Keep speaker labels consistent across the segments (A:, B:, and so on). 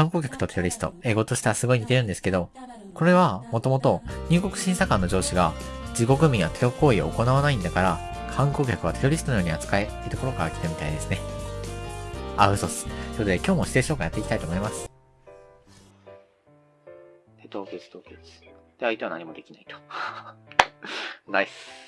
A: 観光客とテロリスト、英語としてはすごい似てるんですけど、これはもともと入国審査官の上司が自国民はテロ行為を行わないんだから、観光客はテロリストのように扱えってところから来たみたいですね。あ、嘘っす。ということで今日も指定紹介やっていきたいと思います。凍結凍結。で、相手は何もできないと。ナイス。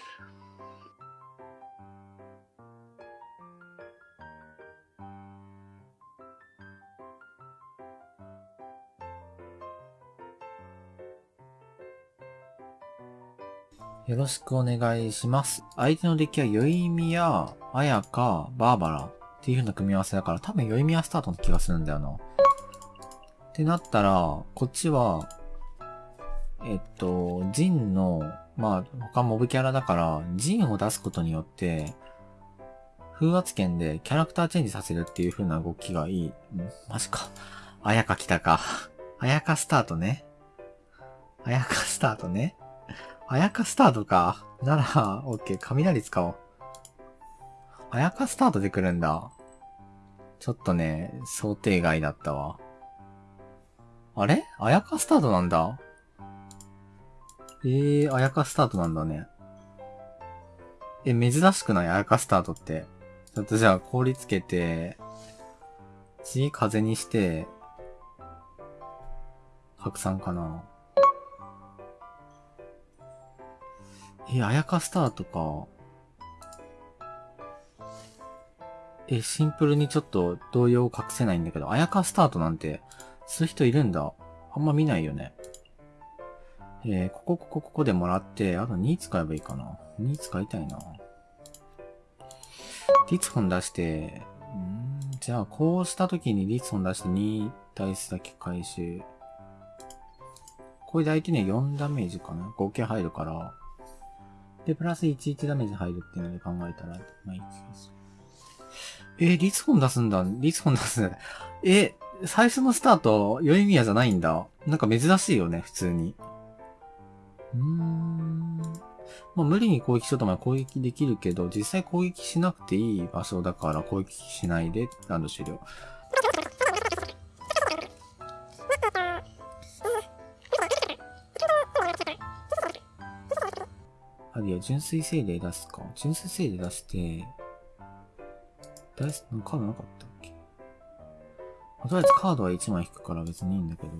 A: よろしくお願いします。相手のデッキは、ヨイミや、アヤカ、バーバラっていう風な組み合わせだから、多分ヨイミヤスタートの気がするんだよな。ってなったら、こっちは、えっと、ジンの、まあ、他モブキャラだから、ジンを出すことによって、風圧圏でキャラクターチェンジさせるっていう風な動きがいい。マジか。あやか来たか。あやかスタートね。あやかスタートね。あやかスタートか。なら、オッケー、雷使おう。あやかスタートで来るんだ。ちょっとね、想定外だったわ。あれ？あやかスタートなんだ。えー、あやかスタートなんだね。え、珍しくない？あやかスタートって。ちょっとじゃあ氷つけて、次風にして、拡散かな。え、あやかスタートか。え、シンプルにちょっと動揺を隠せないんだけど、あやかスタートなんて、そういう人いるんだ。あんま見ないよね。えー、ここ、ここ、ここでもらって、あと2使えばいいかな。2使いたいな。リツホン出して、んじゃあ、こうした時にリツホン出して2ダイスだけ回収。これで相手に4ダメージかな合計入るから、で、プラス11ダメージ入るっていうので考えたら、まあいい気がする。えー、リツホン出すんだ。リツホン出すんだ。え、最初のスタート、ヨイミヤじゃないんだ。なんか珍しいよね、普通に。うーん。まあ無理に攻撃しようとま攻撃できるけど、実際攻撃しなくていい場所だから攻撃しないで、ランド終了。あるいは純粋精霊出すか。純粋精霊出して、ダイス、カードなかったっけ、まとりあえずカードは1枚引くから別にいいんだけど。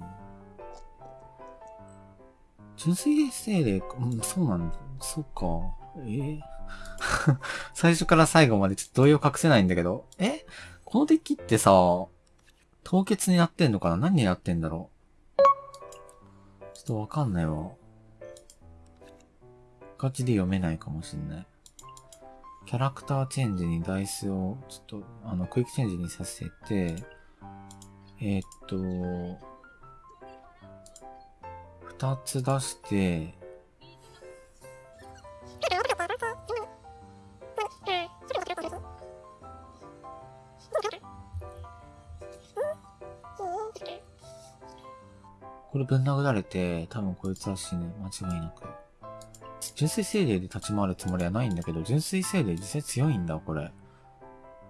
A: 純粋精霊、うん、そうなんだ。そうか。えー、最初から最後までちょっと動揺隠せないんだけど。え？このデッキってさ、凍結になってんのかな？何になってんだろう？ちょっとわかんないわ。ガチで読めないかもしんない。キャラクターチェンジにダイスを、ちょっと、あの、クイックチェンジにさせて、えー、っと、二つ出して、これぶん殴られて、多分こいつは死ぬ。間違いなく。純粋精霊で立ち回るつもりはないんだけど、純粋精霊実際強いんだ、これ。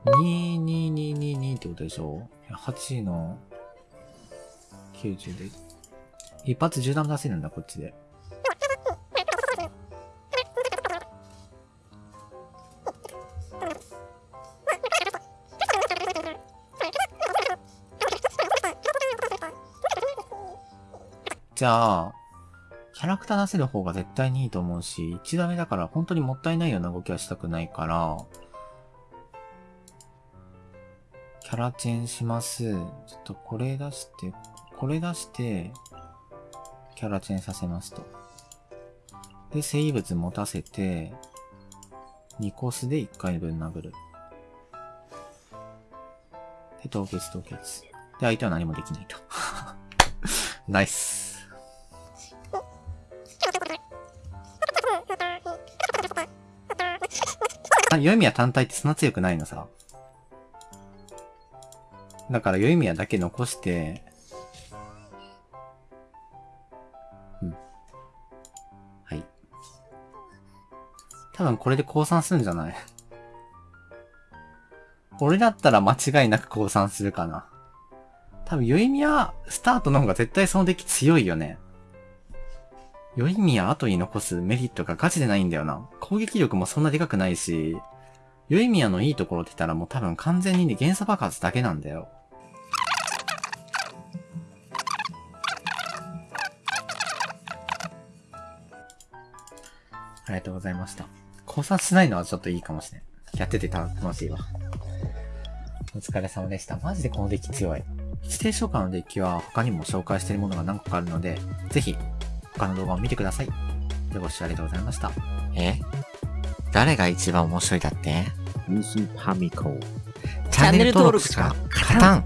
A: 22222ってことでしょ ?8 の90で。一発銃弾出せるんだ、こっちで。じゃあ、キャラクター出せる方が絶対にいいと思うし、1ダメだから本当にもったいないような動きはしたくないから、キャラチェンします。ちょっとこれ出して、これ出して、キャラチェンさせますと。で、生物持たせて、2コスで1回分殴る。で、凍結凍結。で、相手は何もできないと。ナイス。ヨイミヤ単体ってそんな強くないのさ。だからヨイミヤだけ残して、うん。はい。多分これで降参するんじゃない？俺だったら間違いなく降参するかな。多分、ヨイミヤスタートの方が絶対そのデッキ強いよね。ヨイミヤ後に残すメリットがガチでないんだよな。攻撃力もそんなでかくないし、ヨイミヤのいいところって言ったらもう多分完全にね、元素爆発だけなんだよ。ありがとうございました。考察しないのはちょっといいかもしれん。やってて楽しいわ。お疲れ様でした。マジでこのデッキ強い。指定召喚のデッキは他にも紹介しているものが何個かあるので、ぜひ他の動画を見てください。でご視聴ありがとうございました。
B: え？誰が一番面白いだって？
C: ミスパミコ。
B: チャンネル登録しか勝たん